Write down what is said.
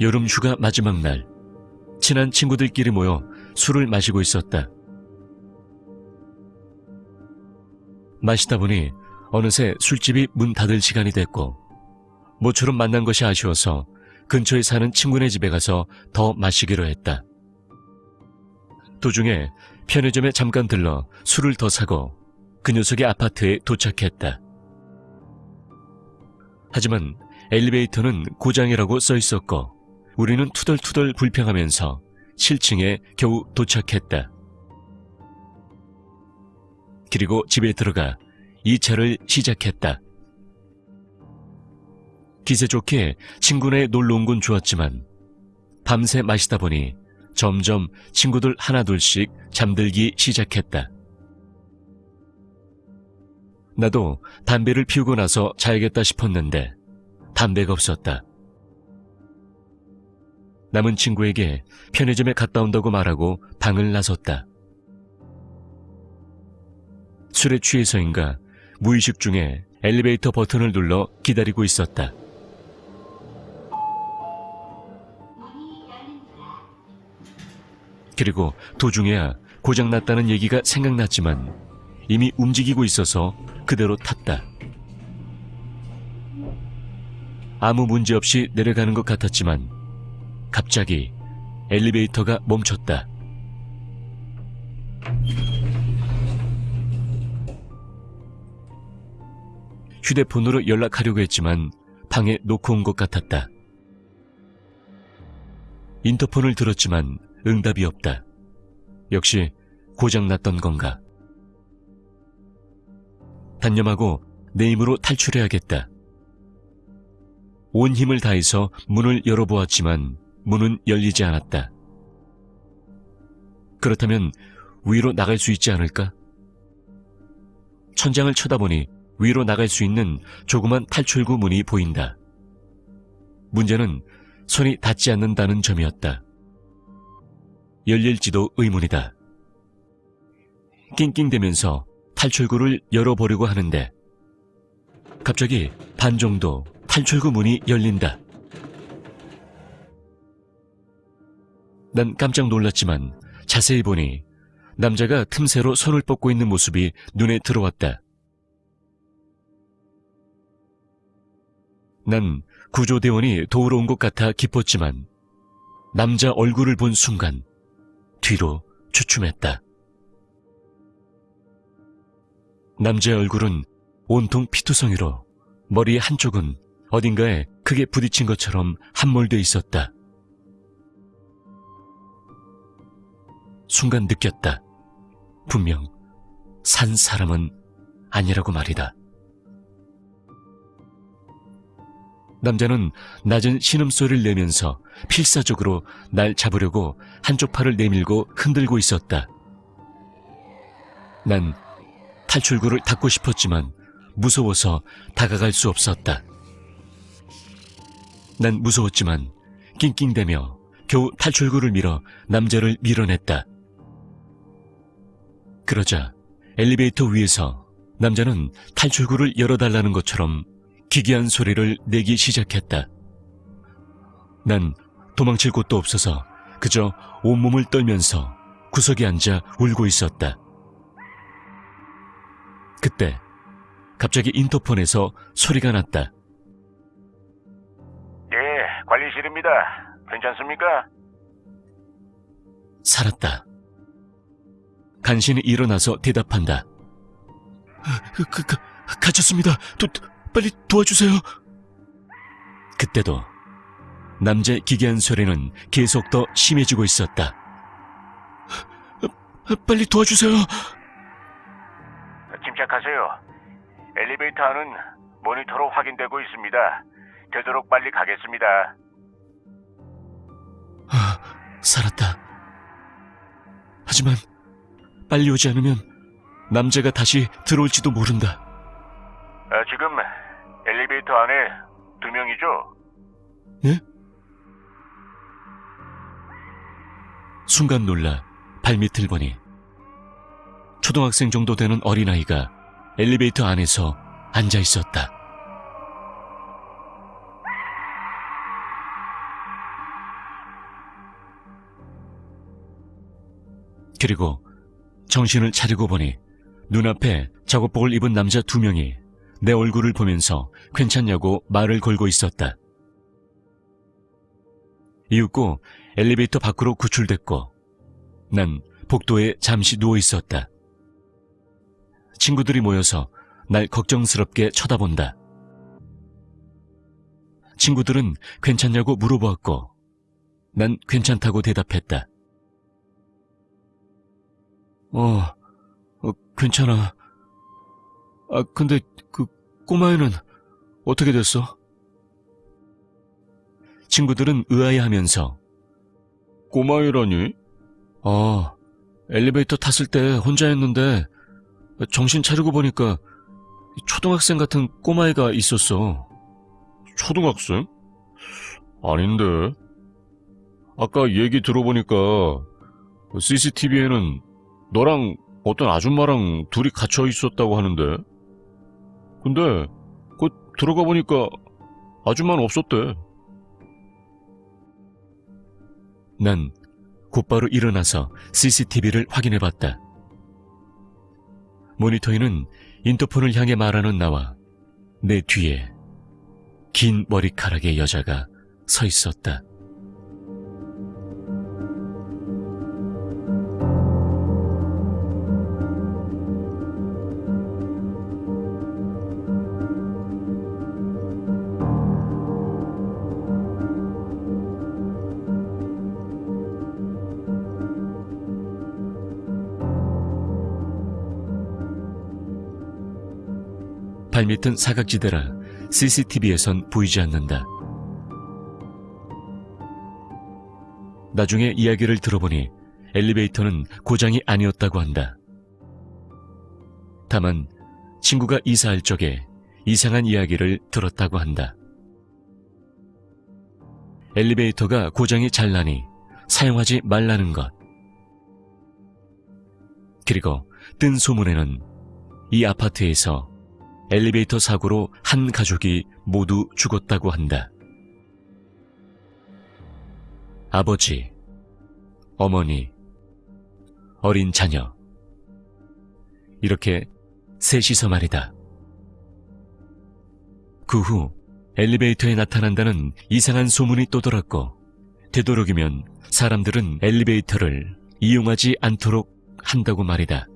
여름 휴가 마지막 날, 친한 친구들끼리 모여 술을 마시고 있었다. 마시다 보니 어느새 술집이 문 닫을 시간이 됐고, 모처럼 만난 것이 아쉬워서 근처에 사는 친구네 집에 가서 더 마시기로 했다. 도중에 편의점에 잠깐 들러 술을 더 사고 그 녀석의 아파트에 도착했다. 하지만 엘리베이터는 고장이라고 써 있었고 우리는 투덜투덜 불평하면서 7층에 겨우 도착했다. 그리고 집에 들어가 2차를 시작했다. 기세 좋게 친구네 놀러 온 건 좋았지만 밤새 마시다 보니 점점 친구들 하나둘씩 잠들기 시작했다. 나도 담배를 피우고 나서 자야겠다 싶었는데 담배가 없었다. 남은 친구에게 편의점에 갔다 온다고 말하고 방을 나섰다. 술에 취해서인가 무의식 중에 엘리베이터 버튼을 눌러 기다리고 있었다. 그리고 도중에야 고장났다는 얘기가 생각났지만 이미 움직이고 있어서 그대로 탔다. 아무 문제 없이 내려가는 것 같았지만 갑자기 엘리베이터가 멈췄다. 휴대폰으로 연락하려고 했지만 방에 놓고 온 것 같았다. 인터폰을 들었지만 응답이 없다. 역시 고장났던 건가? 단념하고 내 힘으로 탈출해야겠다. 온 힘을 다해서 문을 열어보았지만 문은 열리지 않았다. 그렇다면 위로 나갈 수 있지 않을까? 천장을 쳐다보니 위로 나갈 수 있는 조그만 탈출구 문이 보인다. 문제는 손이 닿지 않는다는 점이었다. 열릴지도 의문이다. 낑낑대면서 탈출구를 열어보려고 하는데 갑자기 반 정도 탈출구 문이 열린다. 난 깜짝 놀랐지만 자세히 보니 남자가 틈새로 손을 뻗고 있는 모습이 눈에 들어왔다. 난 구조대원이 도우러 온 것 같아 기뻤지만 남자 얼굴을 본 순간 뒤로 주춤했다. 남자의 얼굴은 온통 피투성이로 머리 한쪽은 어딘가에 크게 부딪힌 것처럼 함몰돼 있었다. 순간 느꼈다. 분명 산 사람은 아니라고 말이다. 남자는 낮은 신음소리를 내면서 필사적으로 날 잡으려고 한쪽 팔을 내밀고 흔들고 있었다. 난 탈출구를 닫고 싶었지만 무서워서 다가갈 수 없었다. 난 무서웠지만 낑낑대며 겨우 탈출구를 밀어 남자를 밀어냈다. 그러자 엘리베이터 위에서 남자는 탈출구를 열어달라는 것처럼 기괴한 소리를 내기 시작했다. 난 도망칠 곳도 없어서 그저 온몸을 떨면서 구석에 앉아 울고 있었다. 그때 갑자기 인터폰에서 소리가 났다. 예, 관리실입니다. 괜찮습니까? 살았다. 간신히 일어나서 대답한다. 그, 그, 그, 갇혔습니다. 도, 빨리 도와주세요. 그때도 남자의 기괴한 소리는 계속 더 심해지고 있었다. 빨리 도와주세요. 침착하세요. 엘리베이터 안은 모니터로 확인되고 있습니다. 되도록 빨리 가겠습니다. 아, 살았다. 하지만 빨리 오지 않으면 남자가 다시 들어올지도 모른다. 아, 지금 엘리베이터 안에 두 명이죠? 예? 순간 놀라 발밑을 보니 초등학생 정도 되는 어린아이가 엘리베이터 안에서 앉아 있었다. 그리고 정신을 차리고 보니 눈앞에 작업복을 입은 남자 두 명이 내 얼굴을 보면서 괜찮냐고 말을 걸고 있었다. 이윽고 엘리베이터 밖으로 구출됐고 난 복도에 잠시 누워 있었다. 친구들이 모여서 날 걱정스럽게 쳐다본다. 친구들은 괜찮냐고 물어보았고 난 괜찮다고 대답했다. 어, 어, 괜찮아. 아, 근데 그 꼬마애는 어떻게 됐어? 친구들은 의아해하면서 꼬마애라니? 어, 엘리베이터 탔을 때 혼자였는데 정신 차리고 보니까 초등학생 같은 꼬마애가 있었어. 초등학생? 아닌데. 아까 얘기 들어보니까 CCTV에는 너랑 어떤 아줌마랑 둘이 갇혀 있었다고 하는데. 근데 그 들어가 보니까 아줌마는 없었대. 난 곧바로 일어나서 CCTV를 확인해 봤다. 모니터에는 인터폰을 향해 말하는 나와 내 뒤에 긴 머리카락의 여자가 서 있었다. 발밑은 사각지대라 CCTV에선 보이지 않는다. 나중에 이야기를 들어보니 엘리베이터는 고장이 아니었다고 한다. 다만 친구가 이사할 적에 이상한 이야기를 들었다고 한다. 엘리베이터가 고장이 잘 나니 사용하지 말라는 것. 그리고 뜬 소문에는 이 아파트에서 엘리베이터 사고로 한 가족이 모두 죽었다고 한다. 아버지, 어머니, 어린 자녀. 이렇게 셋이서 말이다. 그 후 엘리베이터에 나타난다는 이상한 소문이 또 돌았고, 되도록이면 사람들은 엘리베이터를 이용하지 않도록 한다고 말이다.